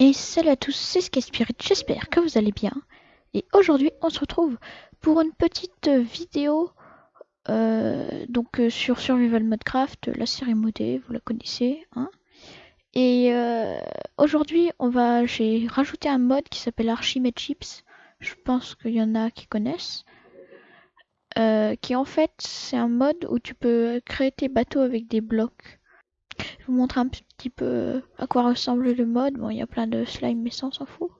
Et salut à tous, c'est Skyspirit, j'espère que vous allez bien. Et aujourd'hui, on se retrouve pour une petite vidéo euh, donc euh, sur Survival Modcraft, la série modée, vous la connaissez. Hein et euh, aujourd'hui, on va, j'ai rajouté un mode qui s'appelle Archimede Chips. Je pense qu'il y en a qui connaissent. qui en fait, c'est un mode où tu peux créer tes bateaux avec des blocs. Vous montre un petit peu à quoi ressemble le mode. Bon, il y a plein de slime, mais ça, on s'en fout.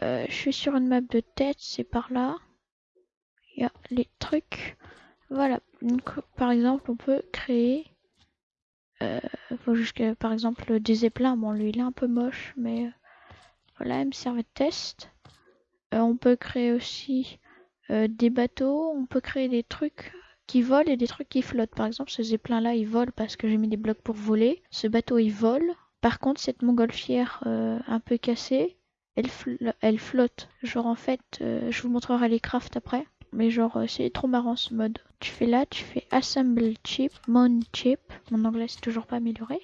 Euh, je suis sur une map de tête, c'est par là. Il y a les trucs. Voilà. Donc, par exemple, on peut créer. Euh, par exemple, des zeppelins. Bon, lui, il est un peu moche, mais euh, voilà, il me servait de test. Euh, on peut créer aussi des bateaux. On peut créer des trucs qui volent et des trucs qui flottent. Par exemple, ce zeppelin là, il vole parce que j'ai mis des blocs pour voler. Ce bateau, il vole. Par contre, cette montgolfière euh, un peu cassée, elle, elle, flotte. Genre, en fait, euh, je vous montrerai les crafts après. Mais genre, euh, c'est trop marrant ce mode. Tu fais là, tu fais Assemble Chip, Mount Chip. Mon anglais, c'est toujours pas amélioré.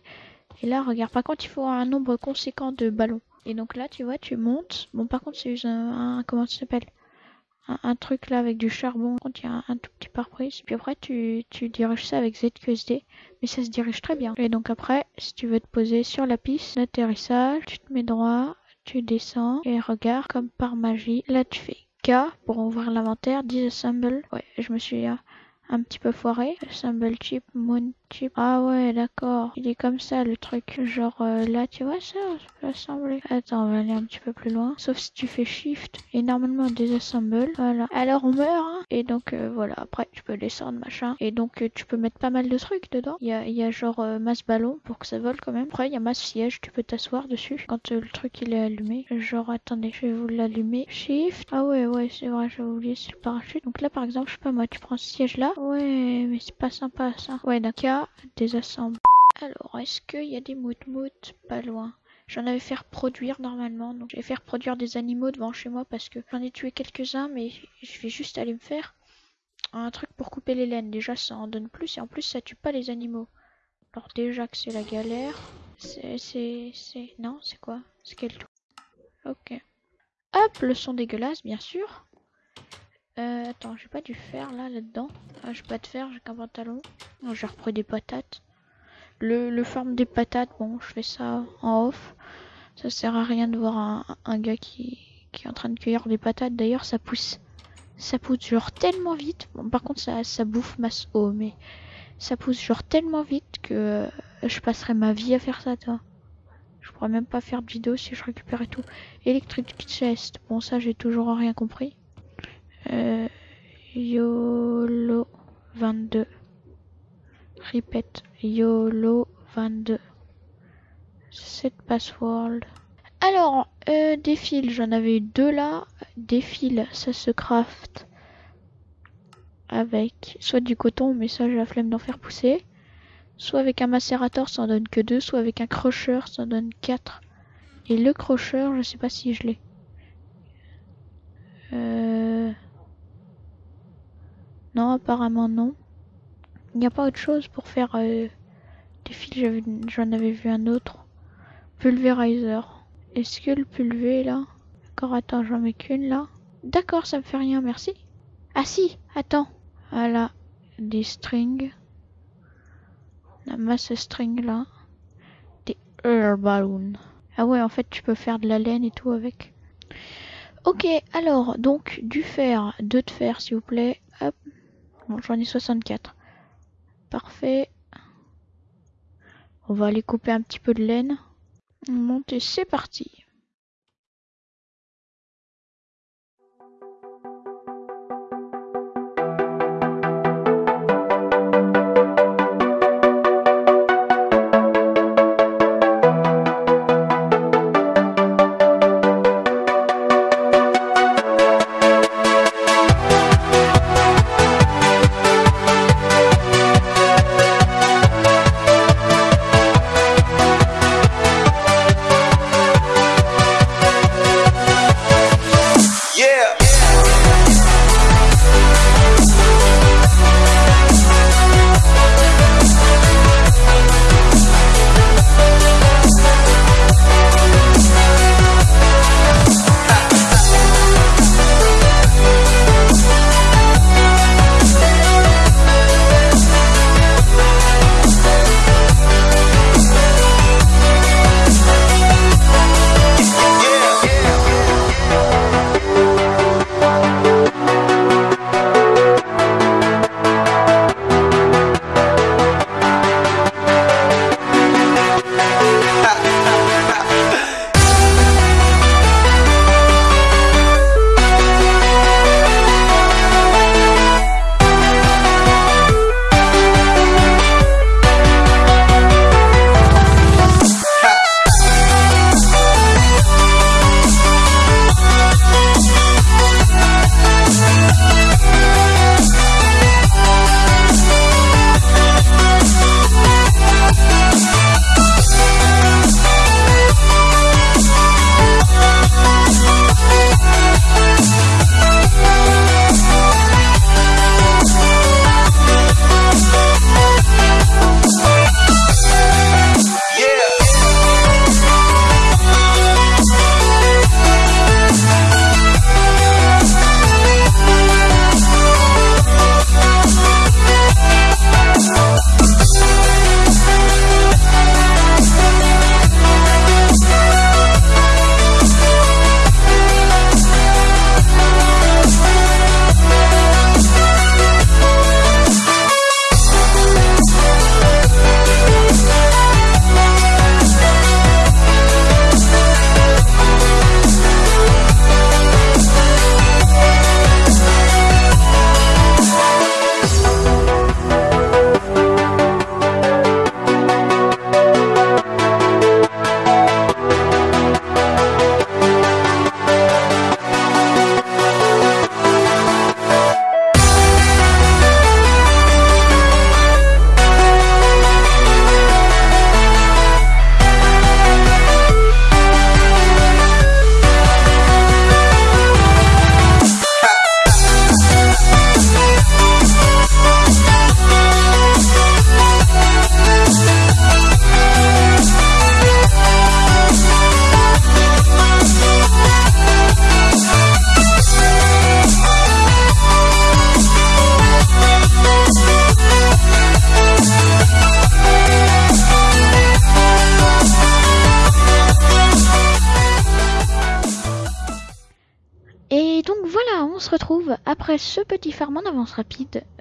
Et là, regarde, par contre, il faut un nombre conséquent de ballons. Et donc là, tu vois, tu montes. Bon, par contre, c'est un, un, comment ça s'appelle? Un, truc là avec du charbon, a un, tout petit pare-brise. Puis après, tu, tu diriges ça avec ZQSD, mais ça se dirige très bien. Et donc après, si tu veux te poser sur la piste d'atterrissage, tu te mets droit, tu descends et regarde comme par magie. Là, tu fais K pour ouvrir l'inventaire, disassemble. Ouais, je me suis un petit peu foiré. Assemble chip, moon Ah ouais, d'accord. Il est comme ça le truc. Genre euh, là, tu vois ça, je peux assembler. Attends, on va aller un petit peu plus loin. Sauf si tu fais shift et normalement désassemble. Voilà. Alors on meurt. Hein. Et donc euh, voilà, après tu peux descendre machin. Et donc euh, tu peux mettre pas mal de trucs dedans. Il y a, y a genre masse ballon pour que ça vole quand même. Après il y a masse siège, tu peux t'asseoir dessus quand le truc il est allumé. Genre attendez, je vais vous l'allumer. Shift. Ah ouais, ouais, c'est vrai, j'ai oublié, c'est le parachute. Donc là par exemple, je sais pas moi, tu prends ce siège là. Ouais, mais c'est pas sympa ça. Ouais, d'accord, Alors, est-ce qu'il y a des mout-mout pas loin? J'en avais fait produire normalement, donc je vais faire produire des animaux devant chez moi parce que j'en ai tué quelques-uns, mais je vais juste aller me faire un truc pour couper les laines. Déjà, ça en donne plus et en plus, ça tue pas les animaux. Alors déjà que c'est la galère. C'est... c'est... Non, c'est quoi? C'est quel tout Ok. Hop, le son dégueulasse, bien sûr. Euh, attends, j'ai pas du fer là, là-dedans. Ah, j'ai pas de fer, j'ai qu'un pantalon. Oh, j'ai repris des patates. Le, le farm des patates, bon, je fais ça en off. Ça sert à rien de voir un, gars qui, est en train de cueillir des patates. D'ailleurs, ça pousse. Ça pousse genre tellement vite. Bon, par contre, ça, bouffe ma eau, mais ça pousse genre tellement vite que euh, je passerai ma vie à faire ça, toi. Je pourrais même pas faire de vidéo si je récupérais tout. Electric chest. Bon, ça, j'ai toujours rien compris. Euh, YOLO 22. Répète, YOLO 22. Cette password. Alors, euh, des fils, j'en avais eu deux là. Des fils, ça se craft avec soit du coton, mais ça j'ai la flemme d'en faire pousser. Soit avec un macérateur, ça en donne que deux. Soit avec un crocheur, ça en donne quatre. Et le crocheur, je sais pas si je l'ai. Euh... Non, apparemment non. Il n'y a pas autre chose pour faire euh, des fils. J'en avais vu un autre. Pulverizer. Est-ce que le pulvé là? D'accord, attends, j'en mets qu'une là. D'accord, ça me fait rien, merci. Ah si, attends. Voilà, des strings. La masse string là. Des air balloons. Ah ouais, en fait, tu peux faire de la laine et tout avec. Ok, alors, donc, du fer, deux de fer, s'il vous plaît. Hop, j'en ai 64. Parfait. On va aller couper un petit peu de laine. On monte et c'est parti.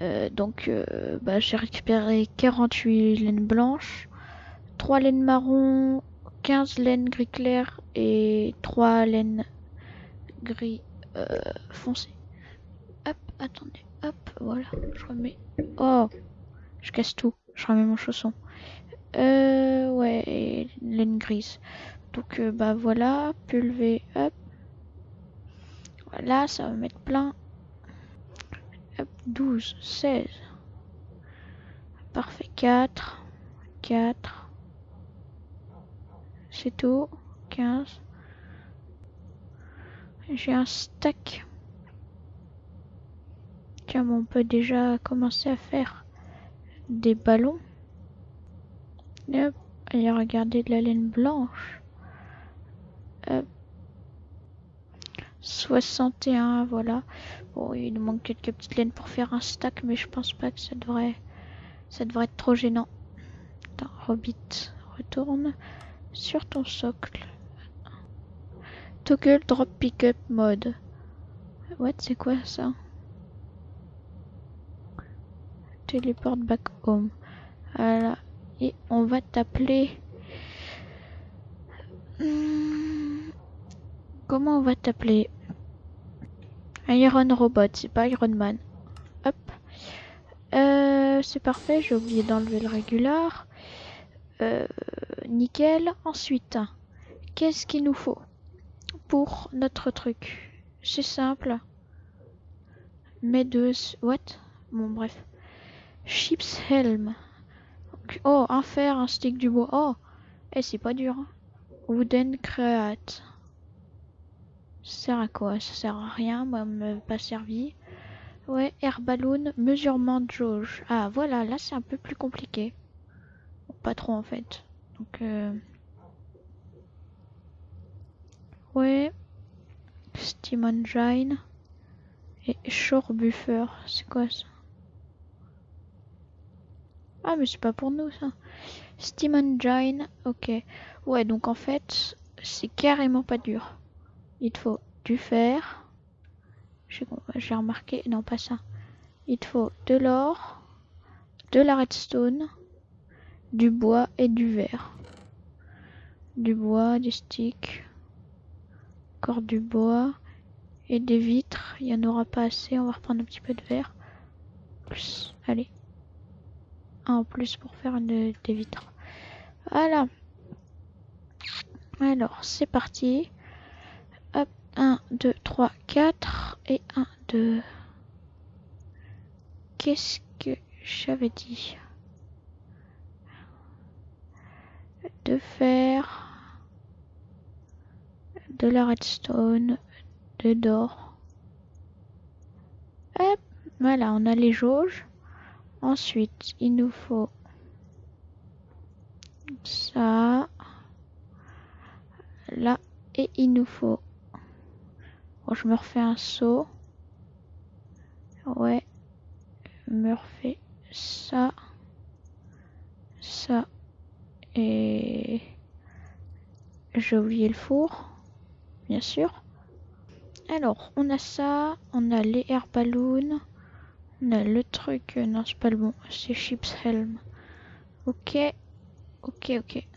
Euh, donc, euh, bah, j'ai récupéré 48 laines blanches, 3 laines marron, 15 laines gris clair et 3 laines gris euh, foncé. Hop, attendez, hop, voilà, je remets. Oh, je casse tout, je remets mon chausson. Ouais, laine grise. Donc, bah voilà, pulvé, hop. Voilà, ça va mettre plein. Hop, 12, 16. Parfait, 4, 4. C'est tout, 15. J'ai un stack. Tiens, on peut déjà commencer à faire des ballons. Hop, allez regarder de la laine blanche. Hop. 61, voilà. Bon, il nous manque quelques petites laines pour faire un stack, mais je pense pas que ça devrait, ça devrait être trop gênant. Attends, Robit, retourne sur ton socle. Toggle drop pickup mode. What, c'est quoi ça? Teleport back home. Voilà. Et on va t'appeler... Hmm. Comment on va t'appeler? Iron Robot, c'est pas Iron Man. Hop. Euh, c'est parfait, j'ai oublié d'enlever le régular. Euh, nickel. Ensuite, qu'est-ce qu'il nous faut pour notre truc? C'est simple. Mais. What? Bon, bref. Chips Helm. Oh, un fer, un stick du bois. Oh, et eh, c'est pas dur. Hein. Wooden Create. Sert à quoi? Ça sert à rien, moi, me pas servi. Ouais, air balloon, mesurement de jauge. Ah, voilà, là c'est un peu plus compliqué. pas trop en fait. Donc, euh... ouais. Steam Engine. Et Shore Buffer. C'est quoi ça? Ah, mais c'est pas pour nous ça. Steam Engine. Ok. Ouais, donc en fait, c'est carrément pas dur. Il te faut du fer. J'ai remarqué, non pas ça. Il te faut de l'or, de la redstone, du bois et du verre. Du bois, des sticks, encore du bois et des vitres. Il n'y en aura pas assez, on va reprendre un petit peu de verre. Allez. Un en plus pour faire des vitres. Voilà. Alors, c'est parti. 1, 2, 3, 4 et 1, 2. Qu'est-ce que j'avais dit De faire de la redstone, de d'or. Hop, voilà, on a les jauges. Ensuite, il nous faut ça, là, et il nous faut je me refais un saut. Ouais. Je me refais ça. Ça. Et... J'ai oublié le four. Bien sûr. Alors, on a ça. On a les air balloons. On a le truc. Euh, non, c'est pas le bon. C'est Chips Helm. Ok. Ok, ok.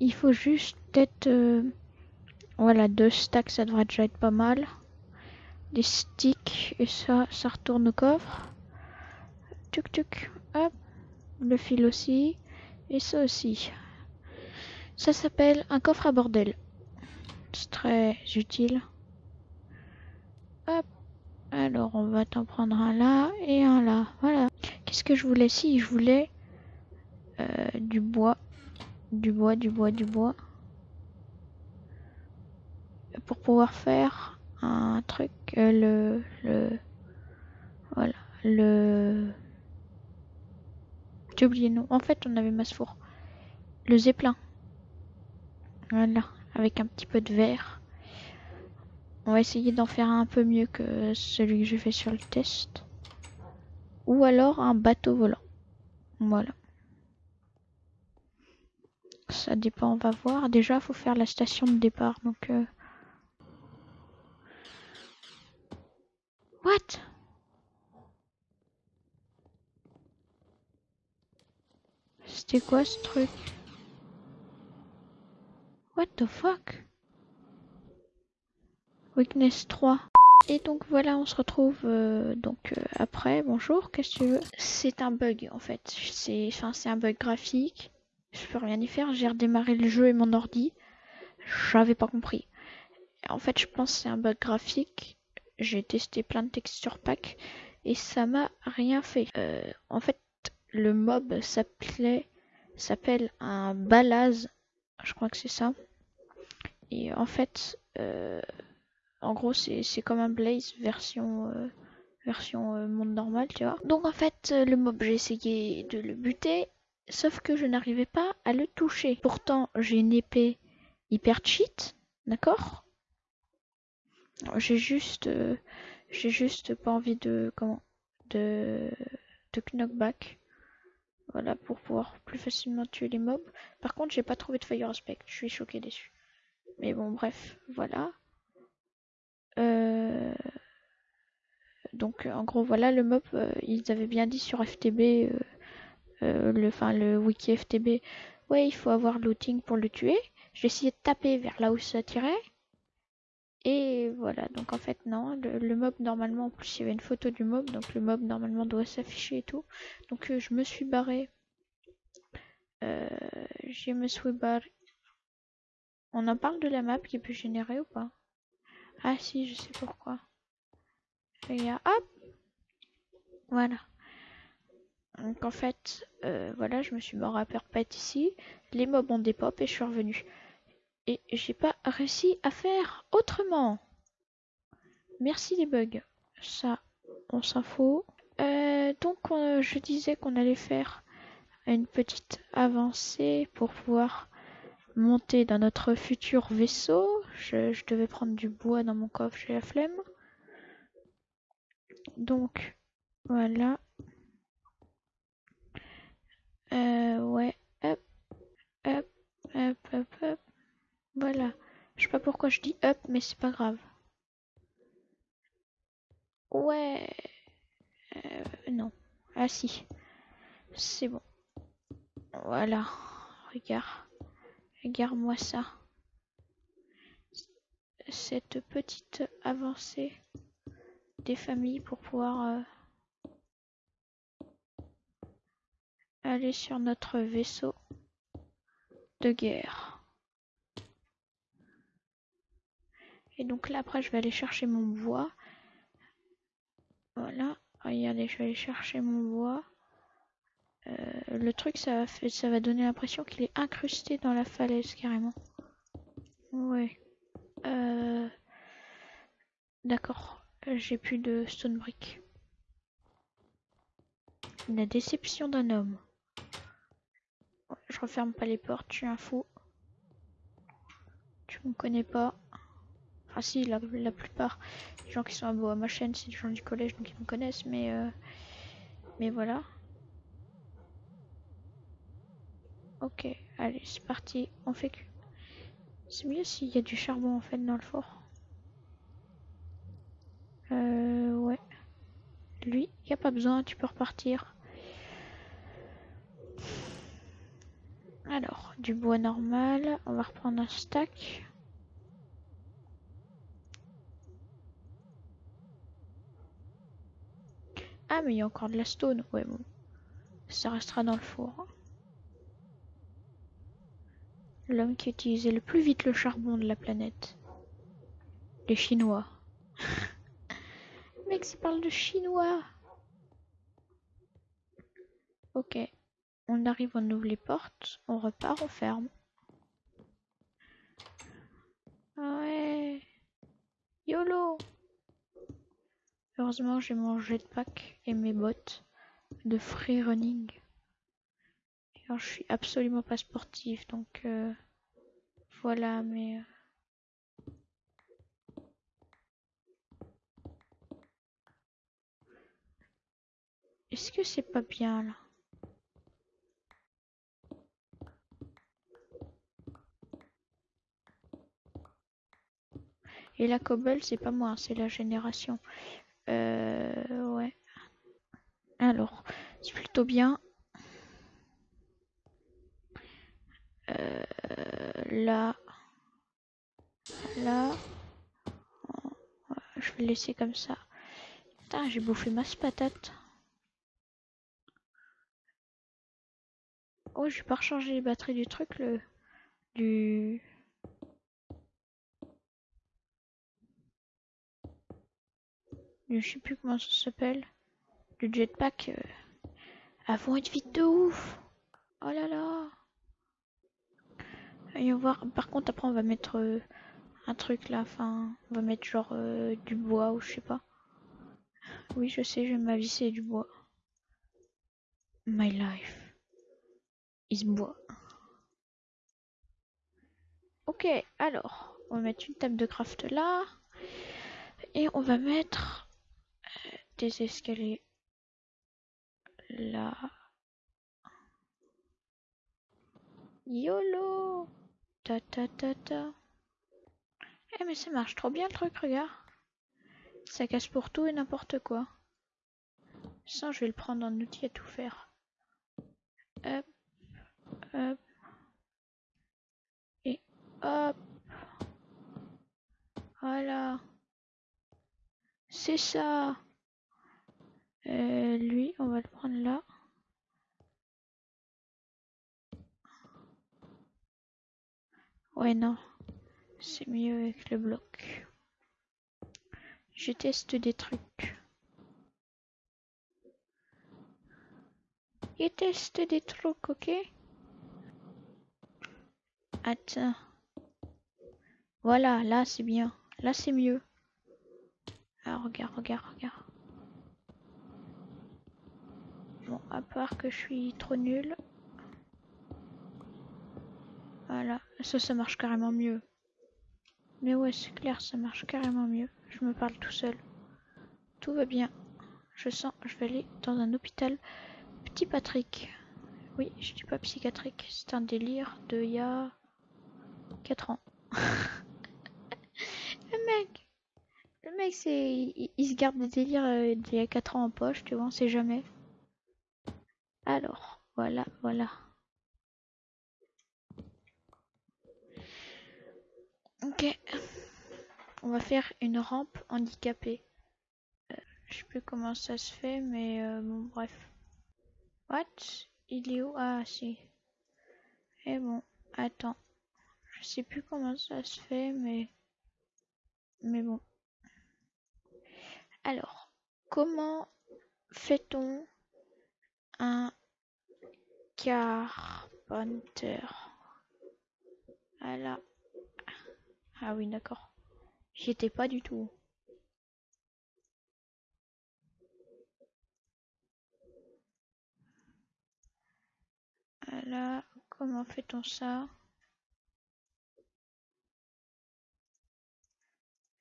Il faut juste peut-être... Euh, voilà, deux stacks, ça devrait déjà être pas mal. Des sticks, et ça, ça retourne au coffre. Tuc tuc, hop. Le fil aussi. Et ça aussi. Ça s'appelle un coffre à bordel. C'est très utile. Hop. Alors, on va t'en prendre un là et un là. Voilà. Qu'est-ce que je voulais? Si, je voulais euh, du bois. Du bois, du bois, du bois pour pouvoir faire un truc, euh, le, le, voilà, le, j'ai oublié non. En fait, on avait masse four. Le zeppelin. Voilà, avec un petit peu de verre. On va essayer d'en faire un peu mieux que celui que j'ai fait sur le test. Ou alors un bateau volant. Voilà. Ça dépend, on va voir. Déjà, faut faire la station de départ. Donc, euh, C'était quoi ce truc? What the fuck? Weakness 3. Et donc voilà, on se retrouve euh, donc euh, après. Bonjour, qu'est-ce que tu veux? C'est un bug en fait. C'est un bug graphique. Je peux rien y faire. J'ai redémarré le jeu et mon ordi. J'avais pas compris. En fait, je pense que c'est un bug graphique. J'ai testé plein de texture packs et ça m'a rien fait. Euh, en fait, le mob s'appelait s'appelle un balaz. Je crois que c'est ça. Et en fait, euh, en gros, c'est comme un Blaze version, euh, version monde normal, tu vois. Donc en fait, le mob, j'ai essayé de le buter, sauf que je n'arrivais pas à le toucher. Pourtant, j'ai une épée hyper cheat, d'accord? J'ai juste, j'ai juste pas envie de, comment, de, knockback. Voilà, pour pouvoir plus facilement tuer les mobs. Par contre, j'ai pas trouvé de fire aspect. Je suis choqué dessus. Mais bon, bref, voilà. Euh, donc, en gros, voilà, le mob, euh, ils avaient bien dit sur FTB, euh, le, le wiki FTB, ouais, il faut avoir looting pour le tuer. J'ai essayé de taper vers là où ça tirait. Et voilà, donc en fait non, le, mob normalement, en plus il y avait une photo du mob, donc le mob normalement doit s'afficher et tout. Donc euh, je me suis barré. Euh, je me suis barré. On en parle de la map qui peut générer ou pas? Ah si, je sais pourquoi. Regarde, hop Voilà. Donc en fait, euh, voilà, je me suis mort à perpète ici. Les mobs ont des pop et je suis revenu. Et j'ai pas réussi à faire autrement. Merci les bugs. Ça, on s'en fout. Euh, donc je disais qu'on allait faire une petite avancée pour pouvoir monter dans notre futur vaisseau. Je, devais prendre du bois dans mon coffre, j'ai la flemme. Donc voilà. Euh, ouais, hop, hop, hop, hop, hop. Voilà. Je sais pas pourquoi je dis up, mais c'est pas grave. Ouais. Euh, non. Ah si. C'est bon. Voilà. Regarde. Regarde-moi ça. Cette petite avancée des familles pour pouvoir euh, aller sur notre vaisseau de guerre. Et donc là, après, je vais aller chercher mon bois. Voilà. Regardez, je vais aller chercher mon bois. Euh, le truc, ça va, ça va donner l'impression qu'il est incrusté dans la falaise, carrément. Ouais. Euh, d'accord. J'ai plus de stone brick. La déception d'un homme. Je referme pas les portes, je suis un fou. Tu me connais pas. Ah si, la, plupart des gens qui sont à ma chaîne, c'est des gens du collège, donc ils me connaissent, mais... Euh, mais voilà. Ok, allez, c'est parti. On fait que... C'est mieux s'il y a du charbon, en fait, dans le fort. Euh, ouais. Lui, il n'y a pas besoin, tu peux repartir. Alors, du bois normal. On va reprendre un stack. Ah, mais il y a encore de la stone. Ouais, bon. Ça restera dans le four. L'homme qui utilisait le plus vite le charbon de la planète. Les Chinois. mec, ça parle de Chinois. Ok. On arrive, on ouvre les portes. On repart, on ferme. Ah ouais. YOLO Heureusement, j'ai mon jetpack et mes bottes de free running. Alors, je suis absolument pas sportif, donc euh, voilà, mais... Euh. Est-ce que c'est pas bien là? Et la cobble, c'est pas moi, c'est la génération. Euh, ouais. Alors, c'est plutôt bien. Euh, là. Là. Je vais laisser comme ça. Putain, j'ai bouffé masse patate. Oh, j'ai pas rechargé les batteries du truc, le... Du... Je sais plus comment ça s'appelle. Du jetpack. Euh... Vont être vite de ouf. Oh là là. Va voir. Par contre, après, on va mettre euh, un truc là. Enfin, on va mettre genre euh, du bois ou je sais pas. Oui, je sais, je vais m'avisser du bois. My life is bois. Ok, alors, on va mettre une table de craft là. Et on va mettre des escaliers là. YOLO Ta ta ta ta. Eh mais ça marche trop bien le truc, regarde. Ça casse pour tout et n'importe quoi. Ça, je vais le prendre en outil à tout faire. Hop, hop. Et hop. Voilà. C'est ça. Euh, lui, on va le prendre là. Ouais, non. C'est mieux avec le bloc. Je teste des trucs. Je teste des trucs, ok? Attends. Voilà, là c'est bien. Là c'est mieux. Ah, regarde, regarde, regarde. À part que je suis trop nul. Voilà, ça, ça marche carrément mieux. Mais ouais, c'est clair, ça marche carrément mieux. Je me parle tout seul. Tout va bien. Je sens, je vais aller dans un hôpital. Petit Patrick. Oui, je dis pas psychiatrique. C'est un délire de y a 4 ans. le mec, le mec, c'est, il, se garde des délires euh, d'il y a 4 ans en poche, tu vois, on sait jamais. Alors, voilà, voilà. Ok. On va faire une rampe handicapée. Euh, je sais plus comment ça se fait, mais euh, bon, bref. What? Il est où? Ah, si. Et bon, attends. Je sais plus comment ça se fait, mais... Mais bon. Alors, comment fait-on un carpenter Voilà. Ah oui, d'accord. J'y étais pas du tout. Voilà, comment fait-on ça?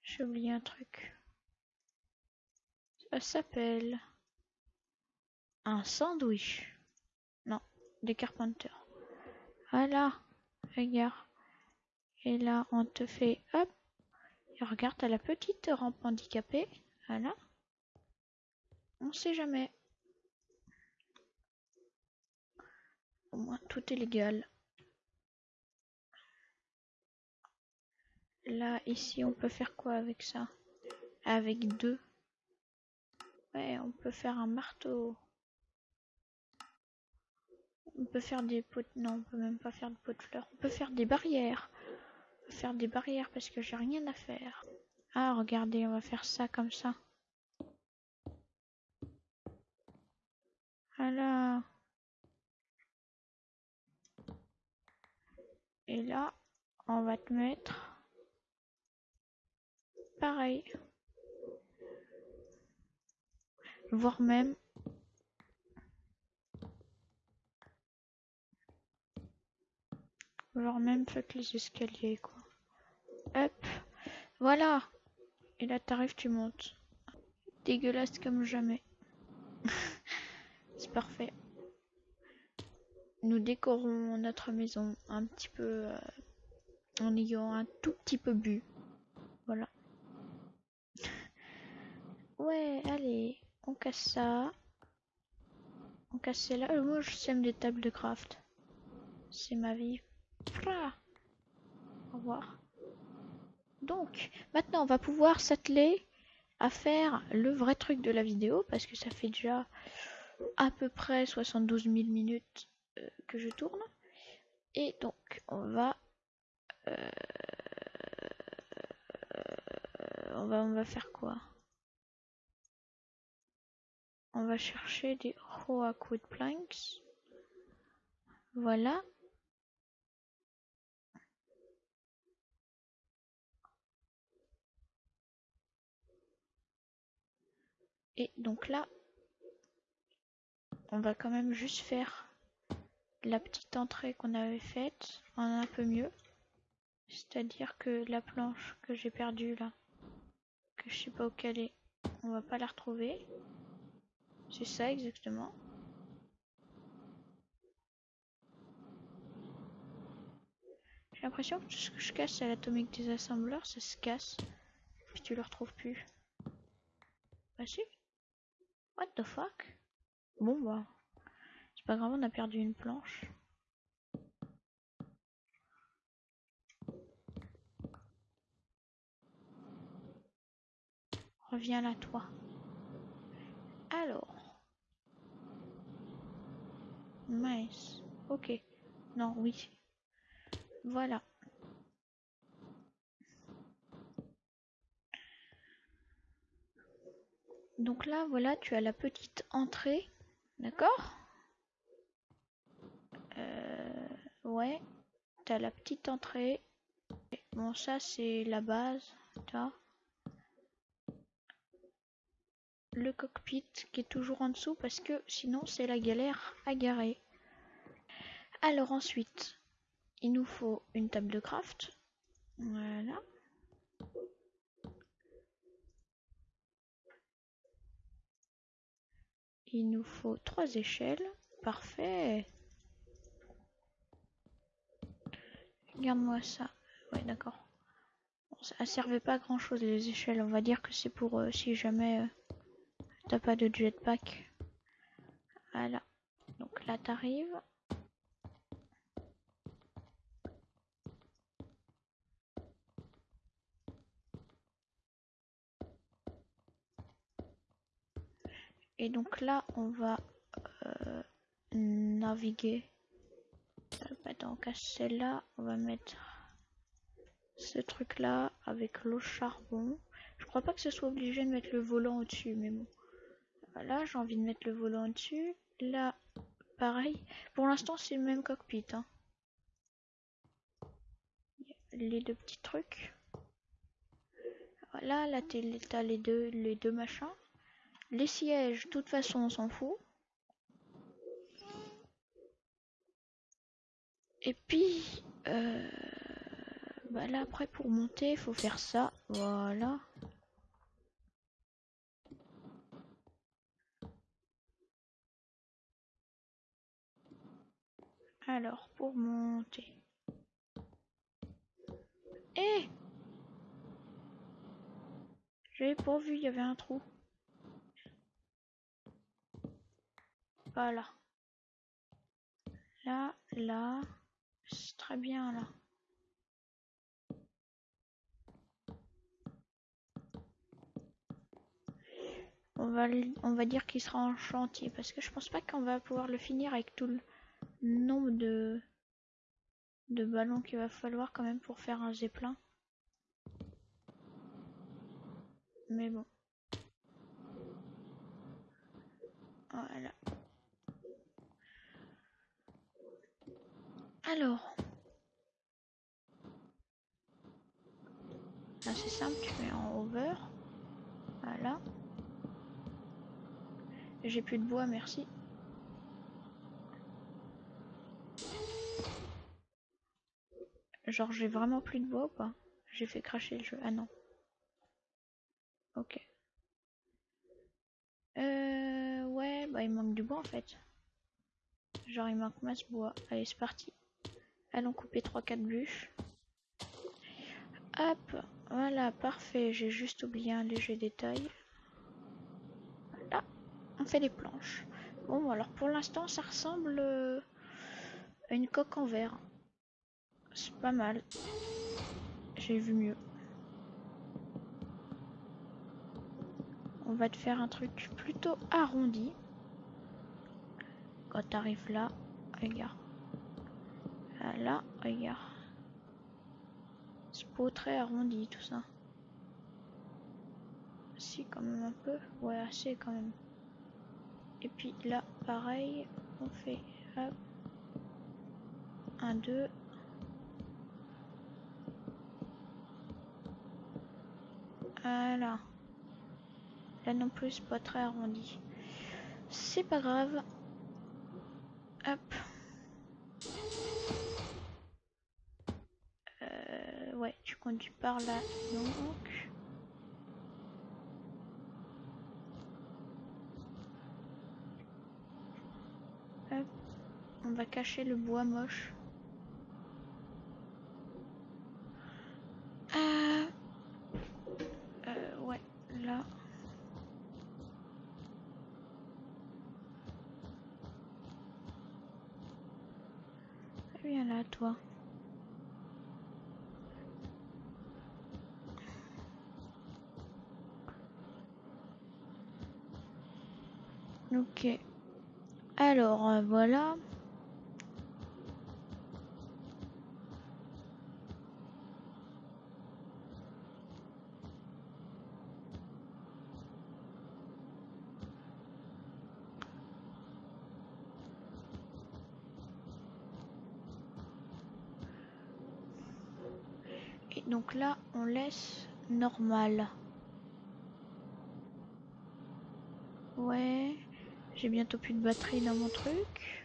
J'ai oublié un truc. Ça s'appelle un sandwich. Non, des carpenters. Voilà, regarde. Et là, on te fait hop. Et regarde, t'as la petite rampe handicapée. Voilà. On sait jamais. Au moins, tout est légal. Là, ici, on peut faire quoi avec ça? Avec deux. Ouais, on peut faire un marteau. On peut faire des pots... Non, on peut même pas faire de pots de fleurs. On peut faire des barrières faire des barrières parce que j'ai rien à faire. Ah, regardez, on va faire ça comme ça. Voilà. Et là, on va te mettre pareil. Voire même voire même faites les escaliers quoi. Hop. Voilà. Et là, t'arrives, tu montes. Dégueulasse comme jamais. C'est parfait. Nous décorons notre maison un petit peu euh, en ayant un tout petit peu bu. Voilà. ouais, allez, on casse ça. On casse celle-là. Euh, moi, je sème des tables de craft. C'est ma vie. Revoir. Donc, maintenant, on va pouvoir s'atteler à faire le vrai truc de la vidéo, parce que ça fait déjà à peu près 72 000 minutes euh, que je tourne. Et donc, on va, euh, on va, on va faire quoi? On va chercher des Wood Planks. Voilà. Et donc là, on va quand même juste faire la petite entrée qu'on avait faite en un peu mieux. C'est-à-dire que la planche que j'ai perdue là, que je sais pas où qu'elle est, on va pas la retrouver. C'est ça exactement. J'ai l'impression que tout ce que je casse à l'atomique des assembleurs, ça se casse. Puis tu le retrouves plus. Bah si. What the fuck? Bon bah. C'est pas grave, on a perdu une planche. Reviens là, toi. Alors. Nice. Ok. Non, oui. Voilà. Donc là, voilà, tu as la petite entrée. D'accord? Euh, Ouais. Tu la petite entrée. Bon, ça, c'est la base. As le cockpit qui est toujours en dessous parce que sinon c'est la galère à garer. Alors ensuite, il nous faut une table de craft. Voilà. Il nous faut trois échelles. Parfait. Regarde-moi ça. Ouais, d'accord. ça servait pas à grand chose les échelles. On va dire que c'est pour euh, si jamais euh, t'as pas de jetpack. Voilà. Donc là, t'arrives. Et donc là, on va euh, naviguer. Donc à celle-là, on va mettre ce truc là avec l'eau charbon. Je crois pas que ce soit obligé de mettre le volant au-dessus, mais bon. Voilà, j'ai envie de mettre le volant au-dessus. Là, pareil. Pour l'instant, c'est le même cockpit. Hein. Les deux petits trucs. Voilà, là, t'as les deux, les deux machins. Les sièges, de toute façon, on s'en fout. Et puis, euh, bah là, après, pour monter, il faut faire ça. Voilà. Alors, pour monter. Eh J'avais pas vu, il y avait un trou. Voilà. Là, là. C'est très bien là. On va, dire qu'il sera en chantier parce que je pense pas qu'on va pouvoir le finir avec tout le nombre de, de ballons qu'il va falloir quand même pour faire un zeppelin. Mais bon. Voilà. Alors. C'est simple, tu mets en over. Voilà. J'ai plus de bois, merci. Genre j'ai vraiment plus de bois ou pas? J'ai fait cracher le jeu. Ah non. Ok. Euh, ouais, bah il manque du bois en fait. Genre il manque masse bois. Allez, c'est parti. Allons couper 3-4 bûches. Hop, voilà, parfait. J'ai juste oublié un léger détail. Voilà, on fait des planches. Bon, alors pour l'instant, ça ressemble euh, à une coque en verre. C'est pas mal. j'ai vu mieux. On va te faire un truc plutôt arrondi. Quand t'arrives là, regarde. Là, regarde. C'est pas très arrondi tout ça. Si, quand même un peu. Ouais, assez quand même. Et puis là, pareil, on fait hop. 1, 2. Voilà. Là non plus, pas très arrondi. C'est pas grave. Hop. Euh, conduis par là, donc. Hop. On va cacher le bois moche. Euh, euh, ouais, là. Viens là, toi. Ok. Alors, euh, voilà. Donc là, on laisse normal. Ouais, j'ai bientôt plus de batterie dans mon truc.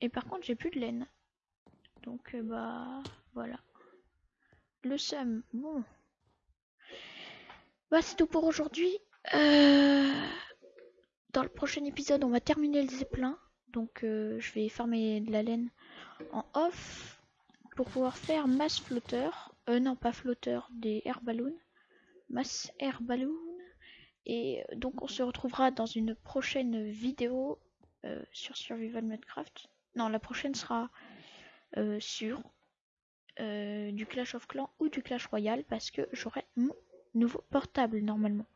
Et par contre, j'ai plus de laine. Donc, euh, bah, voilà. Le seum, bon. Bah, c'est tout pour aujourd'hui. Euh, dans le prochain épisode, on va terminer le zeppelin. Donc, euh, je vais farmer de la laine en off pour pouvoir faire masse flotteur. Euh, non, pas flotteur, des air balloons. Masse air balloon. Et donc, on se retrouvera dans une prochaine vidéo sur Survival Minecraft. Non, la prochaine sera sur du Clash of Clans ou du Clash Royale parce que j'aurai mon nouveau portable normalement.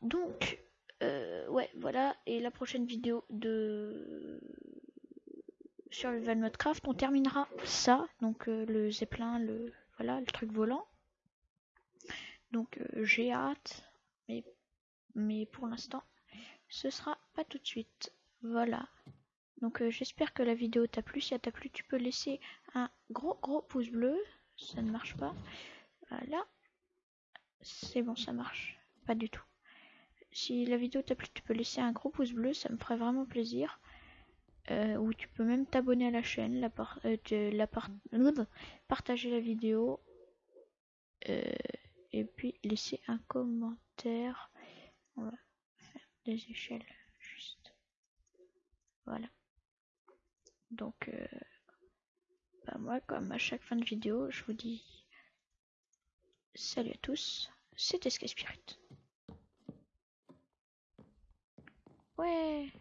Donc, ouais, voilà. Et la prochaine vidéo de Survival Minecraft, on terminera ça. Donc, le zeppelin, le voilà, le truc volant. Donc, j'ai hâte, mais mais pour l'instant, ce sera pas tout de suite. Voilà. Donc euh, j'espère que la vidéo t'a plu. Si elle t'a plu, tu peux laisser un gros gros pouce bleu. Ça ne marche pas. Voilà. C'est bon, ça marche. Pas du tout. Si la vidéo t'a plu, tu peux laisser un gros pouce bleu. Ça me ferait vraiment plaisir. Euh, ou tu peux même t'abonner à la chaîne, la, euh, partager la vidéo. et puis laisser un commentaire. On va faire des échelles juste. Voilà. Donc, euh, bah moi, comme à chaque fin de vidéo, je vous dis salut à tous, c'était Sky Spirit. Ouais